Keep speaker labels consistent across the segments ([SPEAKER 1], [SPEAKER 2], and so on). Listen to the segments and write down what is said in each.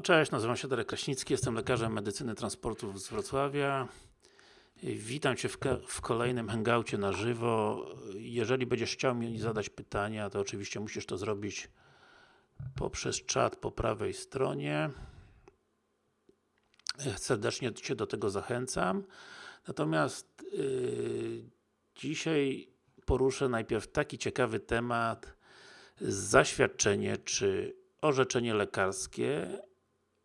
[SPEAKER 1] No cześć, nazywam się Darek Kraśnicki, jestem lekarzem medycyny transportu z Wrocławia. Witam Cię w, w, kolejnym hangoucie na żywo. Jeżeli będziesz chciał mi zadać pytania, to oczywiście musisz to zrobić poprzez czat po prawej stronie. Serdecznie Cię do tego zachęcam. Natomiast yy, dzisiaj poruszę najpierw taki ciekawy temat zaświadczenie czy orzeczenie lekarskie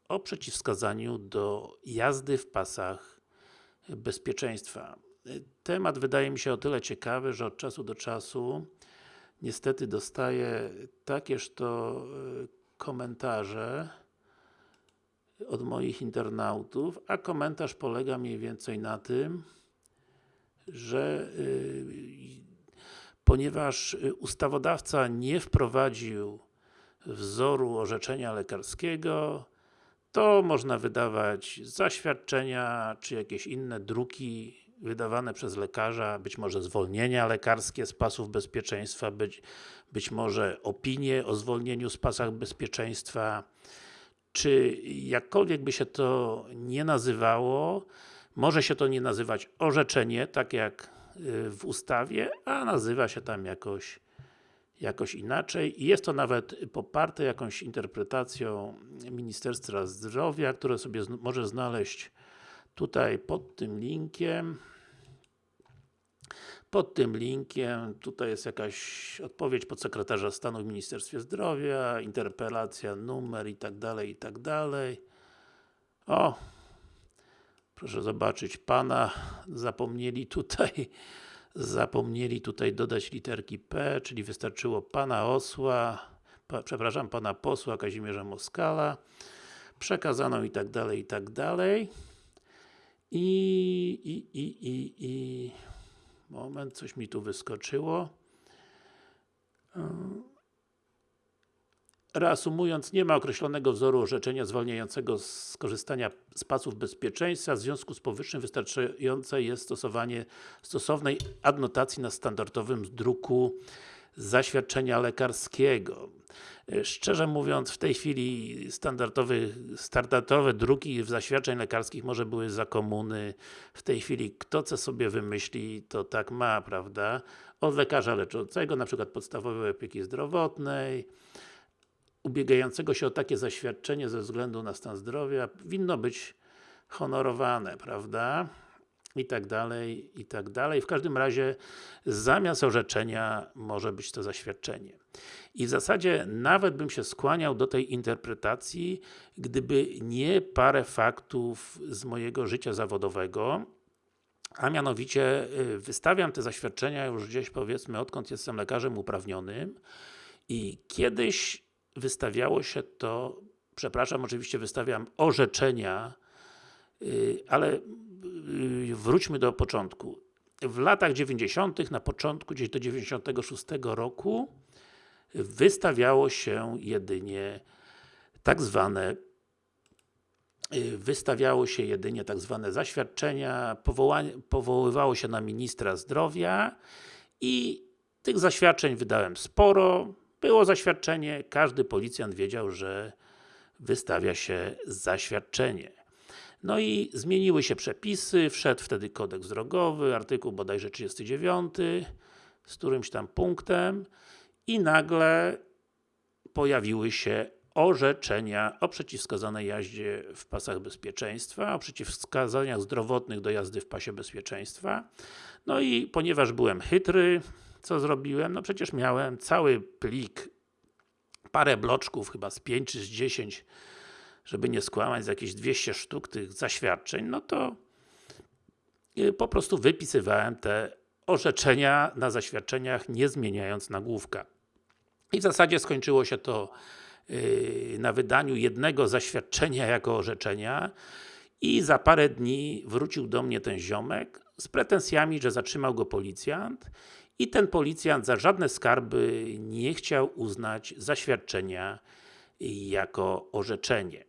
[SPEAKER 1] o przeciwwskazaniu do jazdy w pasach bezpieczeństwa. Temat wydaje mi się o tyle ciekawy, że od czasu do czasu niestety dostaję takież to e, komentarze od moich internautów, a komentarz polega mniej więcej na tym, że e, ponieważ ustawodawca nie wprowadził wzoru orzeczenia lekarskiego, to można wydawać zaświadczenia, czy jakieś inne druki wydawane przez lekarza, być może zwolnienia lekarskie z pasów bezpieczeństwa, być, być może opinie o zwolnieniu z pasach bezpieczeństwa, czy jakkolwiek by się to nie nazywało, może się to nie nazywać orzeczenie, tak jak y, w ustawie, a nazywa się tam jakoś jakoś inaczej i jest to nawet poparte jakąś interpretacją Ministerstwa Zdrowia, które sobie może znaleźć tutaj pod tym linkiem. Pod tym linkiem, tutaj jest jakaś odpowiedź podsekretarza stanu w Ministerstwie Zdrowia, interpelacja, numer i tak dalej, i tak dalej. O! Proszę zobaczyć, Pana zapomnieli tutaj zapomnieli tutaj dodać literki P, czyli wystarczyło Pana Osła, pa, przepraszam, Pana Posła Kazimierza Moskala, przekazano i tak dalej, i tak dalej. I, i, i, i, i moment, coś mi tu wyskoczyło. Reasumując, nie ma określonego wzoru orzeczenia zwalniającego z korzystania z pasów bezpieczeństwa, w związku z powyższym wystarczające jest stosowanie stosownej adnotacji na standardowym druku zaświadczenia lekarskiego. Szczerze mówiąc, w tej chwili standardowe druki w zaświadczeń lekarskich może były za komuny. W tej chwili kto co sobie wymyśli, to tak ma, prawda? Od lekarza leczącego, na przykład podstawowej opieki zdrowotnej, ubiegającego się o takie zaświadczenie ze względu na stan zdrowia winno być honorowane, prawda? I tak dalej, i tak dalej. W każdym razie zamiast orzeczenia może być to zaświadczenie. I w zasadzie nawet bym się skłaniał do tej interpretacji, gdyby nie parę faktów z mojego życia zawodowego, a mianowicie y, wystawiam te zaświadczenia już gdzieś powiedzmy odkąd jestem lekarzem uprawnionym i kiedyś wystawiało się to, przepraszam, oczywiście wystawiam orzeczenia, y, ale y, wróćmy do początku. W latach 90., na początku, gdzieś do 96 roku wystawiało się jedynie tak zwane y, wystawiało się jedynie tak zwane zaświadczenia, powoływało się na ministra zdrowia i tych zaświadczeń wydałem sporo, było zaświadczenie, każdy policjant wiedział, że wystawia się zaświadczenie. No i zmieniły się przepisy, wszedł wtedy kodeks drogowy, artykuł bodajże 39, z którymś tam punktem i nagle pojawiły się orzeczenia o przeciwwskazanej jaździe w pasach bezpieczeństwa, o przeciwwskazaniach zdrowotnych do jazdy w pasie bezpieczeństwa. No i ponieważ byłem chytry, co zrobiłem? No przecież miałem cały plik, parę bloczków, chyba z 5 czy z 10, żeby nie skłamać, z jakieś 200 sztuk tych zaświadczeń, no to y, po prostu wypisywałem te orzeczenia na zaświadczeniach, nie zmieniając nagłówka. I w zasadzie skończyło się to yy, na wydaniu jednego zaświadczenia jako orzeczenia i za parę dni wrócił do mnie ten ziomek z pretensjami, że zatrzymał go policjant i ten policjant za żadne skarby nie chciał uznać zaświadczenia jako orzeczenie.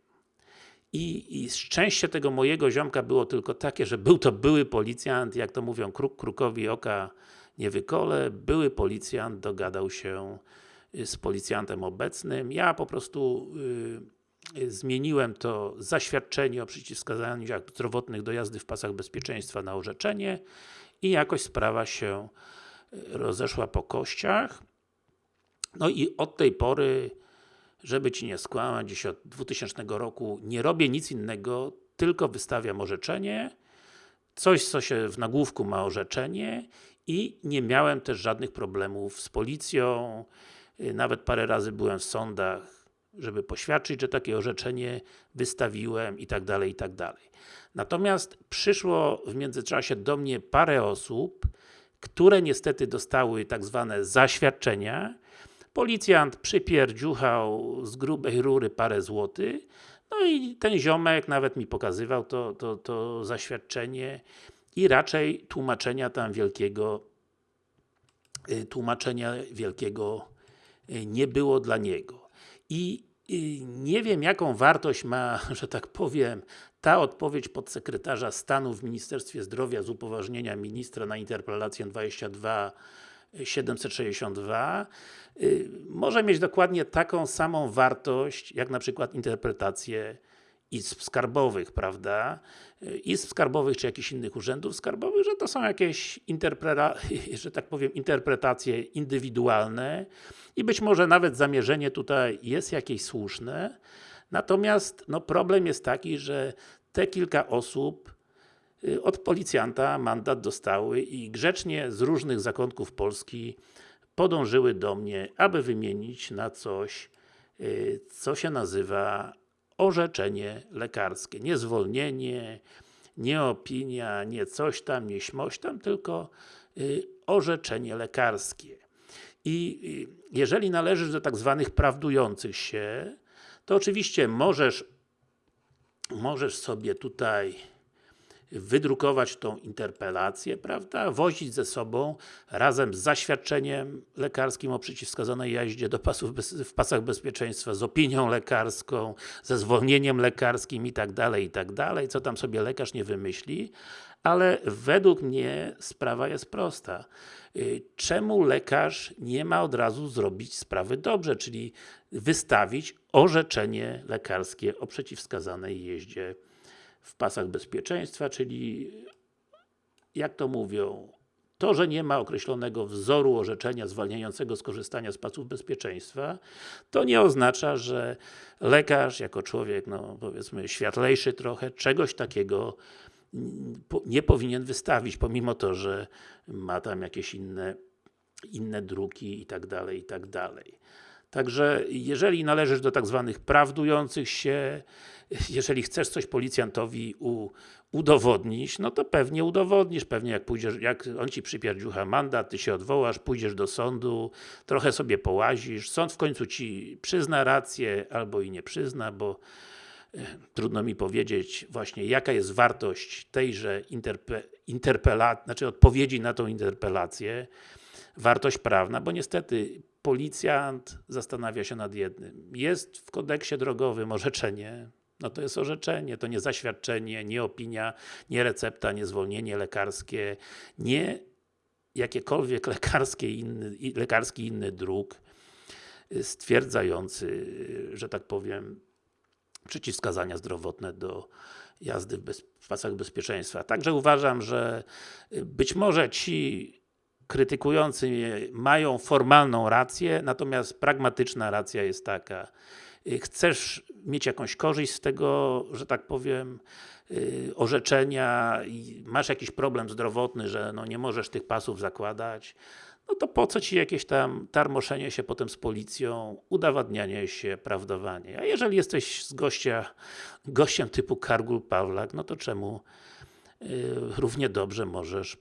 [SPEAKER 1] I, I szczęście tego mojego ziomka było tylko takie, że był to były policjant, jak to mówią, kruk krukowi oka nie wykole, były policjant dogadał się y, z policjantem obecnym. Ja po prostu y, zmieniłem to zaświadczenie o przeciwwskazaniach zdrowotnych do jazdy w pasach bezpieczeństwa na orzeczenie i jakoś sprawa się y, rozeszła po kościach. No i od tej pory, żeby Ci nie skłamać, dziś od 2000 roku nie robię nic innego, tylko wystawiam orzeczenie, coś co się w nagłówku ma orzeczenie i nie miałem też żadnych problemów z policją, nawet parę razy byłem w sądach, żeby poświadczyć, że takie orzeczenie wystawiłem i tak dalej, i tak dalej. Natomiast przyszło w międzyczasie do mnie parę osób, które niestety dostały tak zwane zaświadczenia. Policjant przypierdziuchał z grubej rury parę złotych, no i ten ziomek nawet mi pokazywał to, to, to zaświadczenie i raczej tłumaczenia tam wielkiego y, tłumaczenia wielkiego y, nie było dla niego. I y, nie wiem jaką wartość ma, że tak powiem, ta odpowiedź podsekretarza stanu w Ministerstwie Zdrowia z upoważnienia ministra na interpelację 22 762 może mieć dokładnie taką samą wartość, jak na przykład interpretacje izb skarbowych, prawda? Izb skarbowych, czy jakichś innych urzędów skarbowych, że to są jakieś że tak powiem, interpretacje indywidualne i być może nawet zamierzenie tutaj jest jakieś słuszne, natomiast no, problem jest taki, że te kilka osób y, od policjanta mandat dostały i grzecznie z różnych zakątków Polski podążyły do mnie, aby wymienić na coś, y, co się nazywa orzeczenie lekarskie. Nie zwolnienie, nie opinia, nie coś tam, nie śmoś tam, tylko y, orzeczenie lekarskie. I y, jeżeli należysz do tak zwanych prawdujących się, to oczywiście możesz możesz sobie tutaj wydrukować tą interpelację, prawda, wozić ze sobą razem z zaświadczeniem lekarskim o przeciwwskazanej jaździe do pasów w pasach bezpieczeństwa, z opinią lekarską, ze zwolnieniem lekarskim i tak dalej, i tak dalej, co tam sobie lekarz nie wymyśli, ale według mnie sprawa jest prosta. Y, czemu lekarz nie ma od razu zrobić sprawy dobrze, czyli wystawić orzeczenie lekarskie o przeciwwskazanej jeździe w pasach bezpieczeństwa, czyli jak to mówią, to, że nie ma określonego wzoru orzeczenia zwalniającego z korzystania z pasów bezpieczeństwa, to nie oznacza, że lekarz, jako człowiek, no powiedzmy światlejszy trochę, czegoś takiego nie powinien wystawić, pomimo to, że ma tam jakieś inne, inne druki i tak dalej, i tak dalej. Także, jeżeli należysz do tak zwanych prawdujących się, jeżeli chcesz coś policjantowi u, udowodnić, no to pewnie udowodnisz, pewnie jak pójdziesz, jak on Ci przypierdziucha mandat, Ty się odwołasz, pójdziesz do sądu, trochę sobie połazisz, sąd w końcu Ci przyzna rację, albo i nie przyzna, bo e, trudno mi powiedzieć właśnie jaka jest wartość tejże interpe, interpelacji, znaczy odpowiedzi na tą interpelację, wartość prawna, bo niestety policjant zastanawia się nad jednym. Jest w kodeksie drogowym orzeczenie, no to jest orzeczenie, to nie zaświadczenie, nie opinia, nie recepta, nie zwolnienie lekarskie, nie jakiekolwiek lekarskie inny, lekarski inny druk stwierdzający, że tak powiem, przeciwwskazania zdrowotne do jazdy w, bez, w pasach bezpieczeństwa. Także uważam, że być może ci krytykujący mnie mają formalną rację, natomiast pragmatyczna racja jest taka. Y, chcesz mieć jakąś korzyść z tego, że tak powiem, yy, orzeczenia masz jakiś problem zdrowotny, że no nie możesz tych pasów zakładać, no to po co Ci jakieś tam tarmoszenie się potem z policją, udowadnianie się, prawdowanie. A jeżeli jesteś z gościa, gościem typu Kargul Pawlak, no to czemu yy, równie dobrze możesz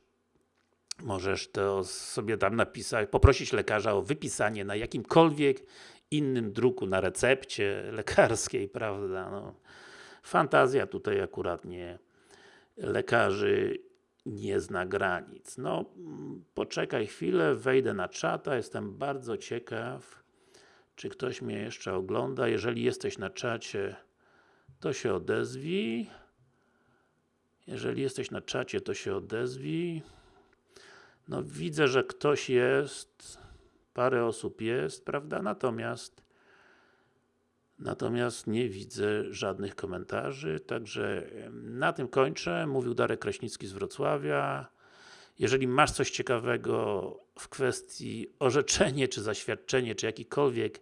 [SPEAKER 1] możesz to sobie tam napisać, poprosić lekarza o wypisanie na jakimkolwiek innym druku, na recepcie lekarskiej, prawda, no. Fantazja tutaj akurat nie lekarzy nie zna granic. No, poczekaj chwilę, wejdę na czata, jestem bardzo ciekaw, czy ktoś mnie jeszcze ogląda. Jeżeli jesteś na czacie, to się odezwij. Jeżeli jesteś na czacie, to się odezwij. No widzę, że ktoś jest, parę osób jest, prawda? Natomiast Natomiast nie widzę żadnych komentarzy, także na tym kończę. Mówił Darek Kraśnicki z Wrocławia. Jeżeli masz coś ciekawego w kwestii orzeczenie, czy zaświadczenie, czy jakikolwiek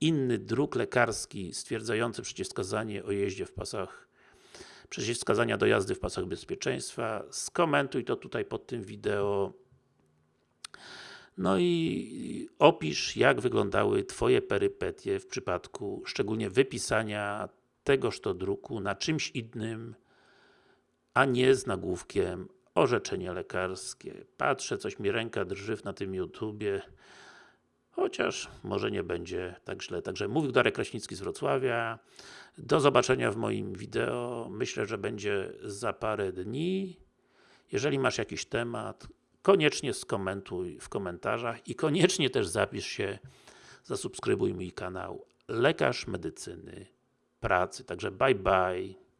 [SPEAKER 1] inny druk lekarski stwierdzający przeciwwskazanie o jeździe w pasach przeciwwskazania do jazdy w pasach bezpieczeństwa, skomentuj to tutaj pod tym wideo. No i opisz, jak wyglądały Twoje perypetie w przypadku szczególnie wypisania tegoż to druku na czymś innym, a nie z nagłówkiem orzeczenie lekarskie. Patrzę, coś mi ręka drży na tym YouTubie, chociaż może nie będzie tak źle. Także mówił Darek Kraśnicki z Wrocławia. Do zobaczenia w moim wideo. Myślę, że będzie za parę dni. Jeżeli masz jakiś temat, koniecznie skomentuj w komentarzach i koniecznie też zapisz się, zasubskrybuj mój kanał Lekarz Medycyny Pracy. Także bye bye.